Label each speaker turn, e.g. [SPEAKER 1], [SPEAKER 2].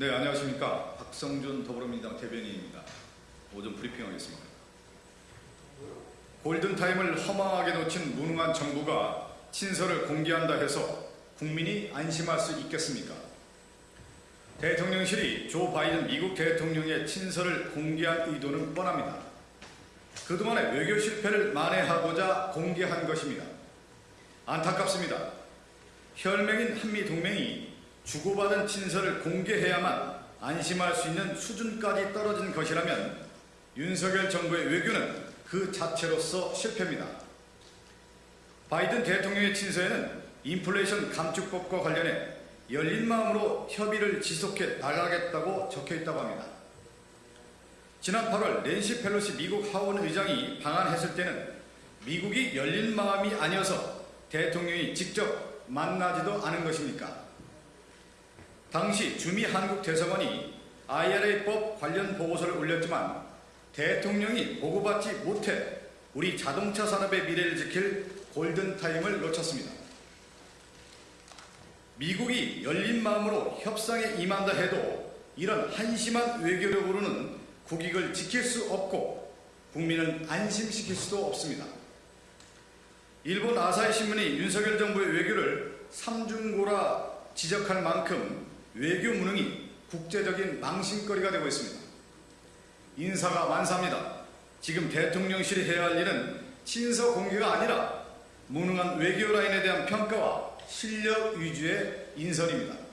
[SPEAKER 1] 네, 안녕하십니까. 박성준 더불어민주당 대변인입니다. 오전 브리핑하겠습니다. 골든타임을 허망하게 놓친 무능한 정부가 친서를 공개한다 해서 국민이 안심할 수 있겠습니까? 대통령실이 조 바이든 미국 대통령의 친서를 공개한 의도는 뻔합니다. 그동안의 외교 실패를 만회하고자 공개한 것입니다. 안타깝습니다. 혈맹인 한미동맹이 주고받은 친서를 공개해야만 안심할 수 있는 수준까지 떨어진 것이라면 윤석열 정부의 외교는 그 자체로서 실패입니다. 바이든 대통령의 친서에는 인플레이션 감축법과 관련해 열린 마음으로 협의를 지속해 나가겠다고 적혀 있다고 합니다. 지난 8월 낸시 펠로시 미국 하원 의장이 방한했을 때는 미국이 열린 마음이 아니어서 대통령이 직접 만나지도 않은 것입니까? 당시 주미 한국 대사관이 IRA법 관련 보고서를 올렸지만 대통령이 보고받지 못해 우리 자동차 산업의 미래를 지킬 골든타임을 놓쳤습니다. 미국이 열린 마음으로 협상에 임한다 해도 이런 한심한 외교력으로는 국익을 지킬 수 없고 국민을 안심시킬 수도 없습니다. 일본 아사히 신문이 윤석열 정부의 외교를 삼중고라 지적할 만큼 외교 무능이 국제적인 망신거리가 되고 있습니다. 인사가 만사입니다. 지금 대통령실이 해야 할 일은 친서 공개가 아니라 무능한 외교 라인에 대한 평가와 실력 위주의 인선입니다.